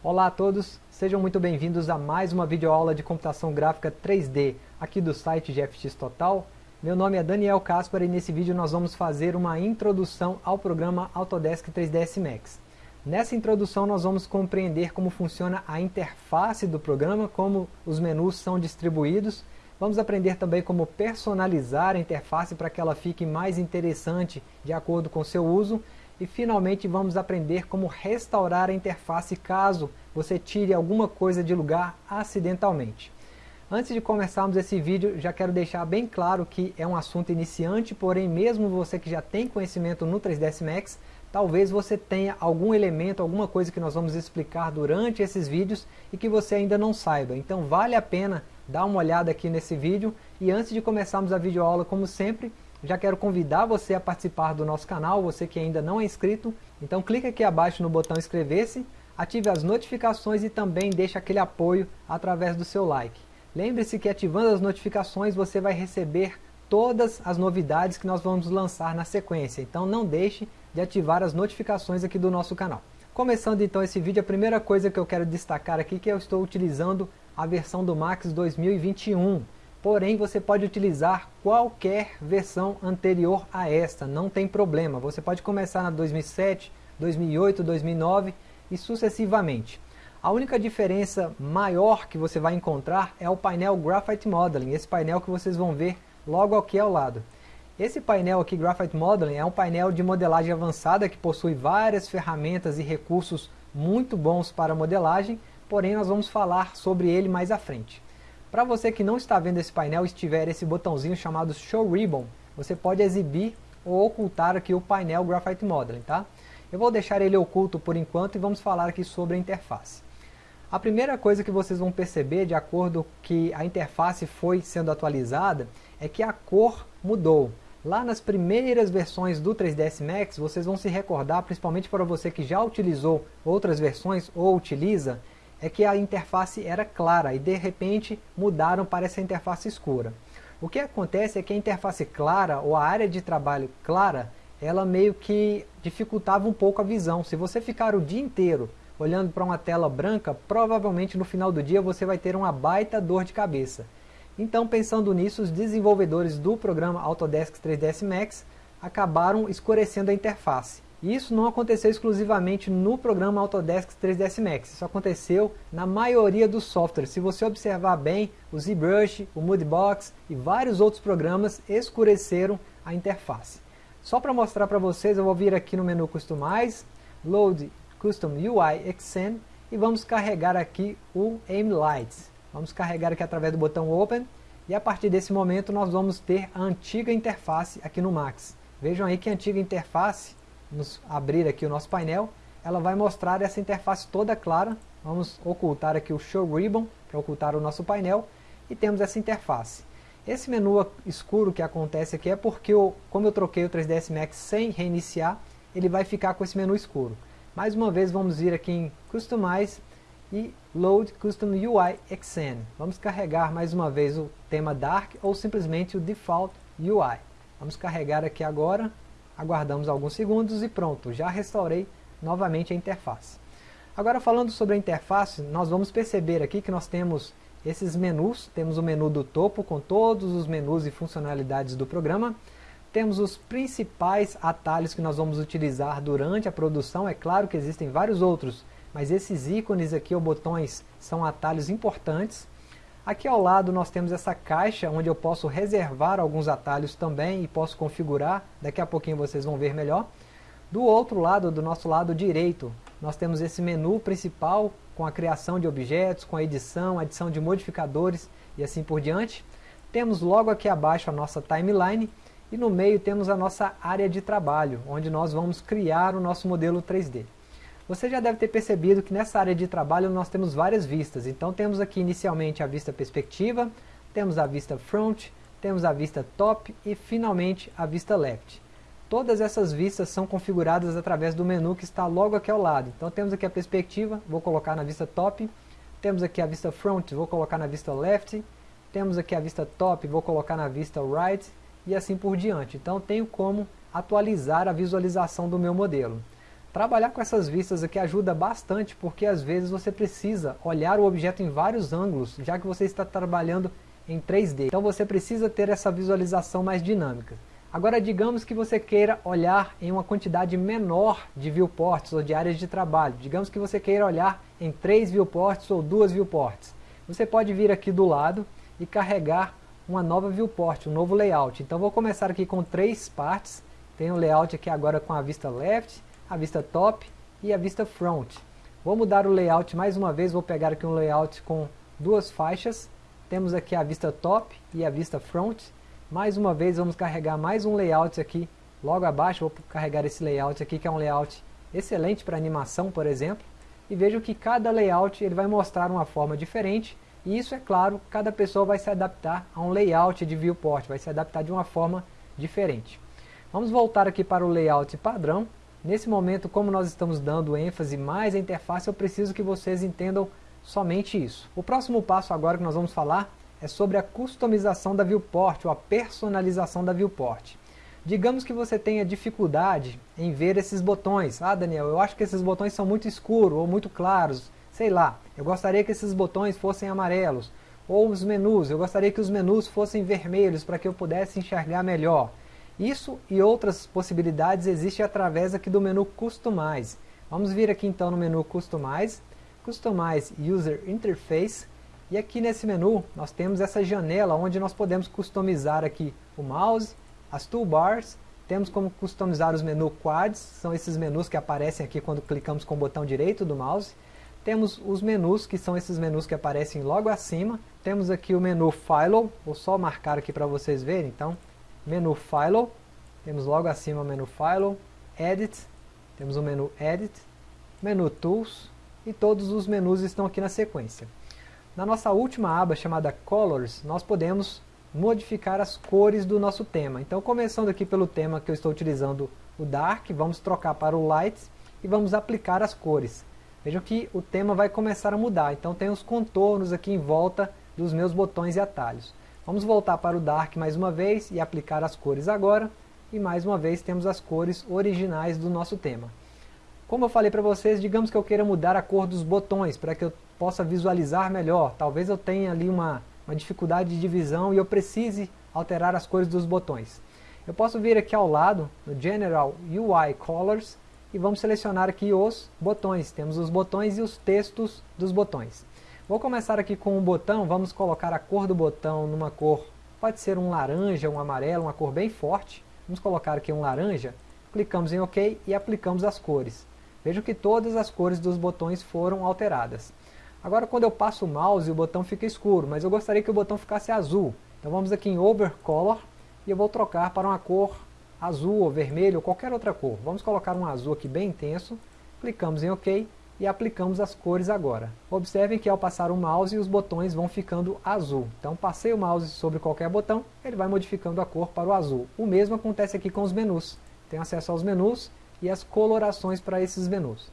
Olá a todos, sejam muito bem-vindos a mais uma videoaula de computação gráfica 3D aqui do site GFX Total. Meu nome é Daniel Caspar e nesse vídeo nós vamos fazer uma introdução ao programa Autodesk 3ds Max. Nessa introdução nós vamos compreender como funciona a interface do programa, como os menus são distribuídos. Vamos aprender também como personalizar a interface para que ela fique mais interessante de acordo com seu uso e finalmente vamos aprender como restaurar a interface caso você tire alguma coisa de lugar acidentalmente. Antes de começarmos esse vídeo, já quero deixar bem claro que é um assunto iniciante, porém mesmo você que já tem conhecimento no 3ds Max, talvez você tenha algum elemento, alguma coisa que nós vamos explicar durante esses vídeos e que você ainda não saiba. Então vale a pena dar uma olhada aqui nesse vídeo e antes de começarmos a videoaula, como sempre, já quero convidar você a participar do nosso canal, você que ainda não é inscrito. Então clique aqui abaixo no botão inscrever-se, ative as notificações e também deixe aquele apoio através do seu like. Lembre-se que ativando as notificações você vai receber todas as novidades que nós vamos lançar na sequência. Então não deixe de ativar as notificações aqui do nosso canal. Começando então esse vídeo, a primeira coisa que eu quero destacar aqui é que eu estou utilizando a versão do Max 2021 porém você pode utilizar qualquer versão anterior a esta, não tem problema. Você pode começar na 2007, 2008, 2009 e sucessivamente. A única diferença maior que você vai encontrar é o painel Graphite Modeling, esse painel que vocês vão ver logo aqui ao lado. Esse painel aqui, Graphite Modeling, é um painel de modelagem avançada que possui várias ferramentas e recursos muito bons para modelagem, porém nós vamos falar sobre ele mais à frente. Para você que não está vendo esse painel e estiver esse botãozinho chamado Show Ribbon, você pode exibir ou ocultar aqui o painel Graphite Modeling, tá? Eu vou deixar ele oculto por enquanto e vamos falar aqui sobre a interface. A primeira coisa que vocês vão perceber, de acordo que a interface foi sendo atualizada, é que a cor mudou. Lá nas primeiras versões do 3ds Max, vocês vão se recordar, principalmente para você que já utilizou outras versões ou utiliza, é que a interface era clara e de repente mudaram para essa interface escura. O que acontece é que a interface clara ou a área de trabalho clara, ela meio que dificultava um pouco a visão. Se você ficar o dia inteiro olhando para uma tela branca, provavelmente no final do dia você vai ter uma baita dor de cabeça. Então pensando nisso, os desenvolvedores do programa Autodesk 3ds Max acabaram escurecendo a interface. E isso não aconteceu exclusivamente no programa Autodesk 3ds Max, isso aconteceu na maioria dos softwares. Se você observar bem, o ZBrush, o Moodbox e vários outros programas escureceram a interface. Só para mostrar para vocês, eu vou vir aqui no menu Customize, Load Custom UI Extend e vamos carregar aqui o Aim Lights. Vamos carregar aqui através do botão Open e a partir desse momento nós vamos ter a antiga interface aqui no Max. Vejam aí que a antiga interface nos abrir aqui o nosso painel, ela vai mostrar essa interface toda clara. Vamos ocultar aqui o Show Ribbon para ocultar o nosso painel e temos essa interface. Esse menu escuro que acontece aqui é porque, eu, como eu troquei o 3ds Max sem reiniciar, ele vai ficar com esse menu escuro. Mais uma vez vamos vir aqui em Customize e Load Custom UI Extend. Vamos carregar mais uma vez o tema Dark ou simplesmente o Default UI. Vamos carregar aqui agora aguardamos alguns segundos e pronto, já restaurei novamente a interface. Agora falando sobre a interface, nós vamos perceber aqui que nós temos esses menus, temos o menu do topo com todos os menus e funcionalidades do programa, temos os principais atalhos que nós vamos utilizar durante a produção, é claro que existem vários outros, mas esses ícones aqui ou botões são atalhos importantes, Aqui ao lado nós temos essa caixa onde eu posso reservar alguns atalhos também e posso configurar, daqui a pouquinho vocês vão ver melhor. Do outro lado, do nosso lado direito, nós temos esse menu principal com a criação de objetos, com a edição, adição de modificadores e assim por diante. Temos logo aqui abaixo a nossa timeline e no meio temos a nossa área de trabalho, onde nós vamos criar o nosso modelo 3D. Você já deve ter percebido que nessa área de trabalho nós temos várias vistas. Então temos aqui inicialmente a vista perspectiva, temos a vista front, temos a vista top e finalmente a vista left. Todas essas vistas são configuradas através do menu que está logo aqui ao lado. Então temos aqui a perspectiva, vou colocar na vista top. Temos aqui a vista front, vou colocar na vista left. Temos aqui a vista top, vou colocar na vista right. E assim por diante. Então tenho como atualizar a visualização do meu modelo. Trabalhar com essas vistas aqui ajuda bastante porque às vezes você precisa olhar o objeto em vários ângulos, já que você está trabalhando em 3D. Então você precisa ter essa visualização mais dinâmica. Agora digamos que você queira olhar em uma quantidade menor de viewports ou de áreas de trabalho. Digamos que você queira olhar em três viewports ou duas viewports. Você pode vir aqui do lado e carregar uma nova viewport, um novo layout. Então vou começar aqui com três partes. Tem o layout aqui agora com a vista left, a vista top e a vista front. Vou mudar o layout mais uma vez, vou pegar aqui um layout com duas faixas. Temos aqui a vista top e a vista front. Mais uma vez vamos carregar mais um layout aqui logo abaixo. Vou carregar esse layout aqui que é um layout excelente para animação, por exemplo. E vejo que cada layout ele vai mostrar uma forma diferente. E isso, é claro, cada pessoa vai se adaptar a um layout de viewport, vai se adaptar de uma forma diferente. Vamos voltar aqui para o layout padrão Nesse momento, como nós estamos dando ênfase mais à interface, eu preciso que vocês entendam somente isso. O próximo passo agora que nós vamos falar é sobre a customização da viewport, ou a personalização da viewport. Digamos que você tenha dificuldade em ver esses botões. Ah, Daniel, eu acho que esses botões são muito escuros ou muito claros. Sei lá, eu gostaria que esses botões fossem amarelos. Ou os menus, eu gostaria que os menus fossem vermelhos para que eu pudesse enxergar melhor. Isso e outras possibilidades existem através aqui do menu Customize. Vamos vir aqui então no menu Customize, Customize User Interface, e aqui nesse menu nós temos essa janela onde nós podemos customizar aqui o mouse, as toolbars, temos como customizar os menus quads, são esses menus que aparecem aqui quando clicamos com o botão direito do mouse. Temos os menus, que são esses menus que aparecem logo acima. Temos aqui o menu File, vou só marcar aqui para vocês verem. Então, menu File, temos logo acima o menu File, Edit, temos o menu Edit, menu Tools e todos os menus estão aqui na sequência. Na nossa última aba chamada Colors, nós podemos modificar as cores do nosso tema. Então começando aqui pelo tema que eu estou utilizando, o Dark, vamos trocar para o Light e vamos aplicar as cores. Vejam que o tema vai começar a mudar, então tem os contornos aqui em volta dos meus botões e atalhos. Vamos voltar para o Dark mais uma vez e aplicar as cores agora. E mais uma vez temos as cores originais do nosso tema. Como eu falei para vocês, digamos que eu queira mudar a cor dos botões para que eu possa visualizar melhor. Talvez eu tenha ali uma, uma dificuldade de visão e eu precise alterar as cores dos botões. Eu posso vir aqui ao lado, no General UI Colors, e vamos selecionar aqui os botões. Temos os botões e os textos dos botões. Vou começar aqui com um botão, vamos colocar a cor do botão numa cor, pode ser um laranja, um amarelo, uma cor bem forte. Vamos colocar aqui um laranja, clicamos em OK e aplicamos as cores. Vejam que todas as cores dos botões foram alteradas. Agora quando eu passo o mouse o botão fica escuro, mas eu gostaria que o botão ficasse azul. Então vamos aqui em Overcolor e eu vou trocar para uma cor azul ou vermelho ou qualquer outra cor. Vamos colocar um azul aqui bem intenso, clicamos em OK e aplicamos as cores agora. Observem que ao passar o mouse os botões vão ficando azul. Então passei o mouse sobre qualquer botão, ele vai modificando a cor para o azul. O mesmo acontece aqui com os menus. Tem acesso aos menus e as colorações para esses menus.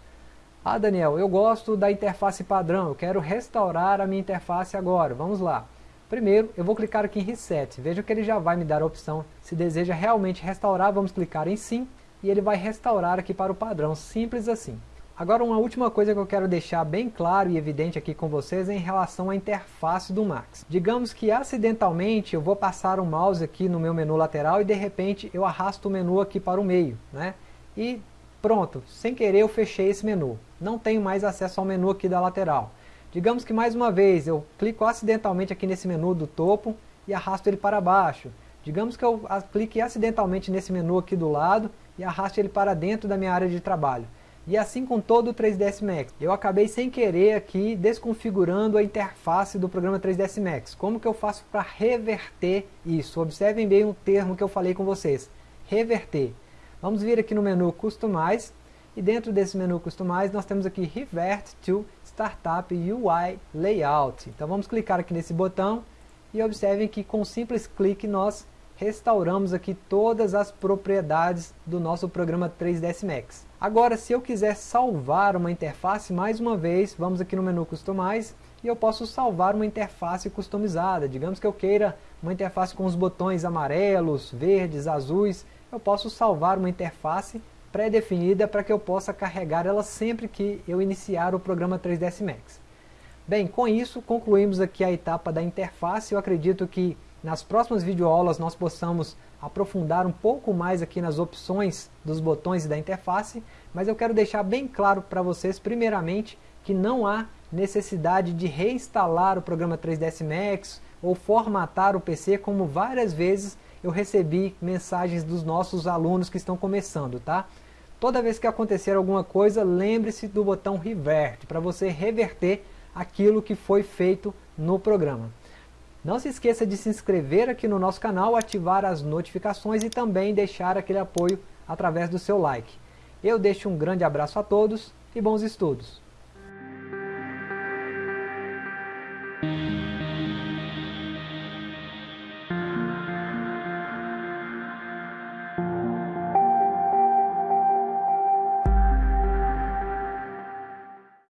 Ah Daniel, eu gosto da interface padrão, eu quero restaurar a minha interface agora. Vamos lá. Primeiro, eu vou clicar aqui em Reset. Veja que ele já vai me dar a opção. Se deseja realmente restaurar, vamos clicar em Sim. E ele vai restaurar aqui para o padrão, simples assim. Agora uma última coisa que eu quero deixar bem claro e evidente aqui com vocês é em relação à interface do Max. Digamos que acidentalmente eu vou passar o mouse aqui no meu menu lateral e de repente eu arrasto o menu aqui para o meio. Né? E pronto, sem querer eu fechei esse menu. Não tenho mais acesso ao menu aqui da lateral. Digamos que mais uma vez eu clico acidentalmente aqui nesse menu do topo e arrasto ele para baixo. Digamos que eu clique acidentalmente nesse menu aqui do lado e arraste ele para dentro da minha área de trabalho. E assim com todo o 3ds Max. Eu acabei sem querer aqui desconfigurando a interface do programa 3ds Max. Como que eu faço para reverter isso? Observem bem o termo que eu falei com vocês. Reverter. Vamos vir aqui no menu Customize. E dentro desse menu Customize nós temos aqui Revert to Startup UI Layout. Então vamos clicar aqui nesse botão e observem que com um simples clique nós restauramos aqui todas as propriedades do nosso programa 3ds Max. Agora, se eu quiser salvar uma interface, mais uma vez, vamos aqui no menu Customize, e eu posso salvar uma interface customizada. Digamos que eu queira uma interface com os botões amarelos, verdes, azuis, eu posso salvar uma interface pré-definida para que eu possa carregar ela sempre que eu iniciar o programa 3ds Max. Bem, com isso concluímos aqui a etapa da interface, eu acredito que nas próximas videoaulas nós possamos aprofundar um pouco mais aqui nas opções dos botões da interface, mas eu quero deixar bem claro para vocês, primeiramente, que não há necessidade de reinstalar o programa 3ds Max ou formatar o PC, como várias vezes eu recebi mensagens dos nossos alunos que estão começando, tá? Toda vez que acontecer alguma coisa, lembre-se do botão Revert, para você reverter aquilo que foi feito no programa. Não se esqueça de se inscrever aqui no nosso canal, ativar as notificações e também deixar aquele apoio através do seu like. Eu deixo um grande abraço a todos e bons estudos!